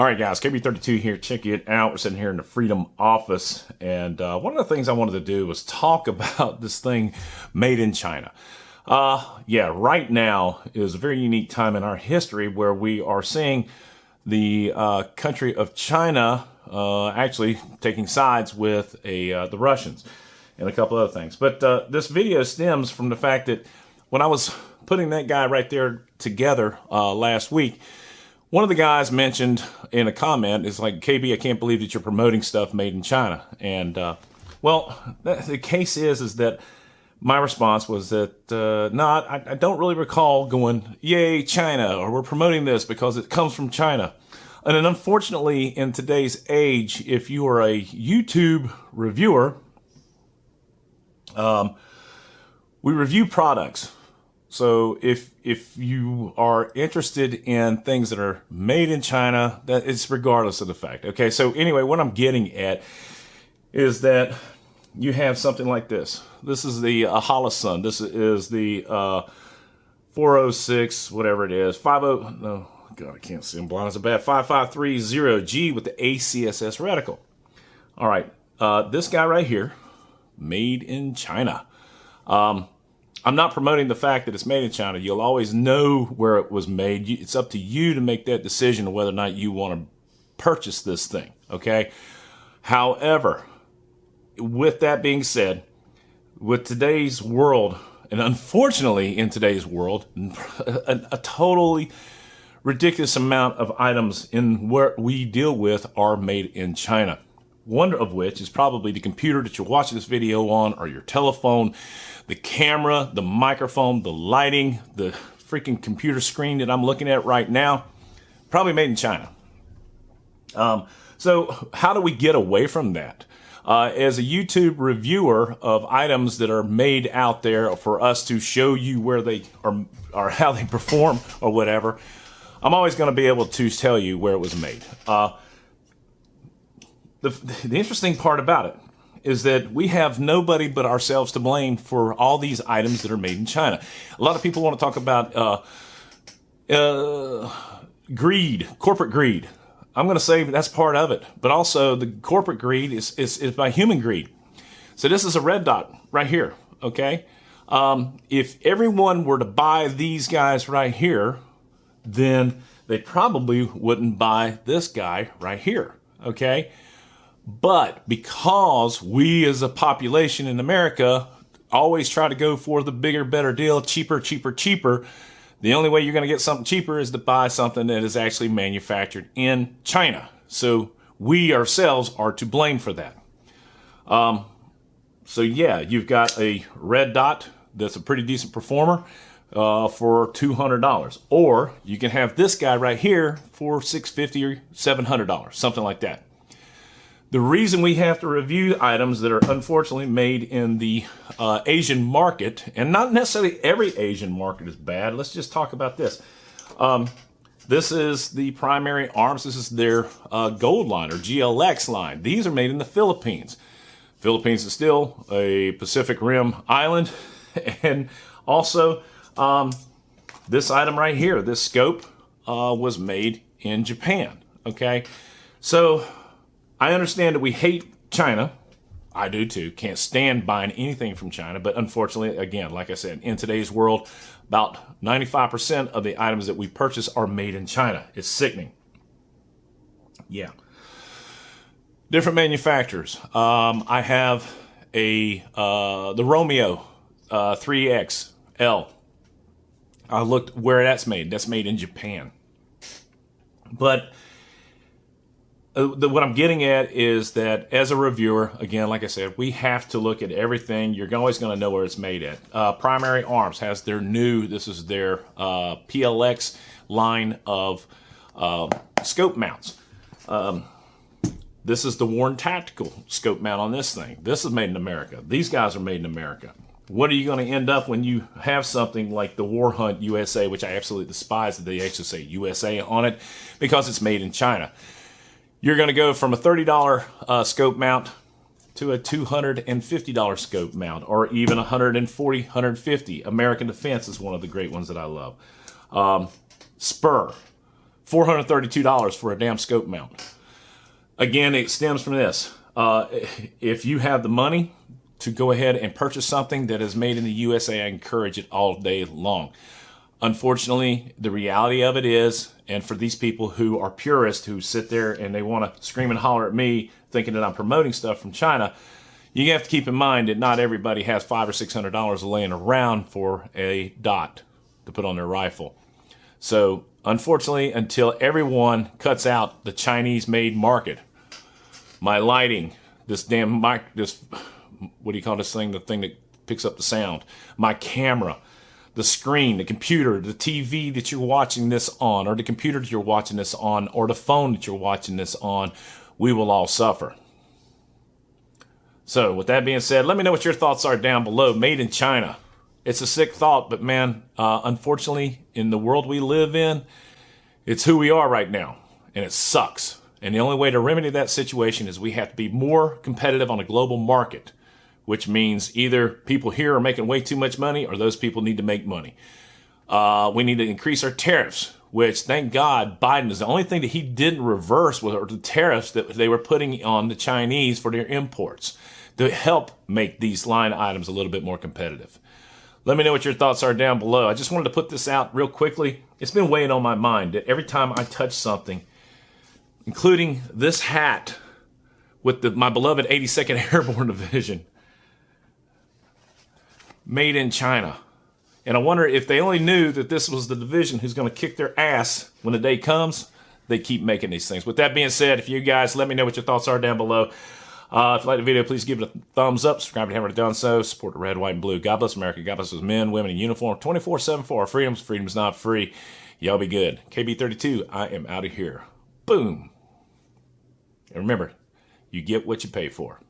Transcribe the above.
All right, guys, KB32 here. Check it out. We're sitting here in the Freedom office. And uh, one of the things I wanted to do was talk about this thing made in China. Uh, yeah, right now is a very unique time in our history where we are seeing the uh, country of China uh, actually taking sides with a uh, the Russians and a couple other things. But uh, this video stems from the fact that when I was putting that guy right there together last week, one of the guys mentioned in a comment is like, KB, I can't believe that you're promoting stuff made in China. And, uh, well, the case is, is that my response was that, uh, no, I, I don't really recall going, yay, China, or we're promoting this because it comes from China. And then unfortunately, in today's age, if you are a YouTube reviewer, um, we review products. So if if you are interested in things that are made in China, that it's regardless of the fact. Okay, so anyway, what I'm getting at is that you have something like this. This is the uh, Holosun. This is the uh, 406, whatever it is, 50. No, God, I can't see. I'm blind as a bat. 5530G with the ACSS reticle. All right, uh, this guy right here, made in China. Um, I'm not promoting the fact that it's made in China. You'll always know where it was made. It's up to you to make that decision of whether or not you want to purchase this thing. Okay. However, with that being said, with today's world, and unfortunately in today's world, a, a totally ridiculous amount of items in what we deal with are made in China one of which is probably the computer that you're watching this video on or your telephone, the camera, the microphone, the lighting, the freaking computer screen that I'm looking at right now, probably made in China. Um, so how do we get away from that? Uh, as a YouTube reviewer of items that are made out there for us to show you where they are or how they perform or whatever, I'm always going to be able to tell you where it was made. Uh, the, the interesting part about it is that we have nobody but ourselves to blame for all these items that are made in China. A lot of people want to talk about uh, uh, greed, corporate greed. I'm going to say that's part of it, but also the corporate greed is, is, is by human greed. So this is a red dot right here, okay? Um, if everyone were to buy these guys right here, then they probably wouldn't buy this guy right here, okay? But because we as a population in America always try to go for the bigger, better deal, cheaper, cheaper, cheaper, the only way you're going to get something cheaper is to buy something that is actually manufactured in China. So we ourselves are to blame for that. Um, so yeah, you've got a red dot that's a pretty decent performer uh, for $200. Or you can have this guy right here for 650 or $700, something like that. The reason we have to review items that are unfortunately made in the uh, Asian market, and not necessarily every Asian market is bad. Let's just talk about this. Um, this is the primary arms. This is their uh, gold line or GLX line. These are made in the Philippines. Philippines is still a Pacific Rim island. And also, um, this item right here, this scope, uh, was made in Japan. Okay. So I understand that we hate China. I do too. Can't stand buying anything from China. But unfortunately, again, like I said, in today's world, about 95% of the items that we purchase are made in China. It's sickening. Yeah. Different manufacturers. Um, I have a uh, the Romeo uh, 3XL. I looked where that's made. That's made in Japan. But uh, the, what I'm getting at is that as a reviewer, again, like I said, we have to look at everything. You're always going to know where it's made at. Uh, Primary Arms has their new, this is their uh, PLX line of uh, scope mounts. Um, this is the Warne Tactical scope mount on this thing. This is made in America. These guys are made in America. What are you going to end up when you have something like the War Hunt USA, which I absolutely despise that they actually say USA on it because it's made in China you're going to go from a $30 uh, scope mount to a $250 scope mount or even 140 150 American Defense is one of the great ones that I love. Um, Spuhr, $432 for a damn scope mount. Again, it stems from this. Uh, if you have the money to go ahead and purchase something that is made in the USA, I encourage it all day long. Unfortunately, the reality of it is, and for these people who are purists who sit there and they want to scream and holler at me thinking that I'm promoting stuff from China, you have to keep in mind that not everybody has five or six hundred dollars laying around for a dot to put on their rifle. So unfortunately, until everyone cuts out the Chinese made market, my lighting, this damn mic, this, what do you call this thing? The thing that picks up the sound, my camera, the screen, the computer, the TV that you're watching this on, or the computer that you're watching this on, or the phone that you're watching this on, we will all suffer. So, with that being said, let me know what your thoughts are down below. Made in China. It's a sick thought, but man, uh, unfortunately, in the world we live in, it's who we are right now, and it sucks. And the only way to remedy that situation is we have to be more competitive on a global market which means either people here are making way too much money or those people need to make money. Uh, we need to increase our tariffs, which thank God Biden is the only thing that he didn't reverse were the tariffs that they were putting on the Chinese for their imports to help make these line items a little bit more competitive. Let me know what your thoughts are down below. I just wanted to put this out real quickly. It's been weighing on my mind that every time I touch something, including this hat with the, my beloved 82nd Airborne Division, made in China. And I wonder if they only knew that this was the division who's going to kick their ass when the day comes, they keep making these things. With that being said, if you guys let me know what your thoughts are down below. Uh, if you like the video, please give it a thumbs up. Subscribe if you haven't done so. Support the red, white, and blue. God bless America. God bless those men, women in uniform. 24 7 for our freedoms. Freedom's not free. Y'all be good. KB32, I am out of here. Boom. And remember, you get what you pay for.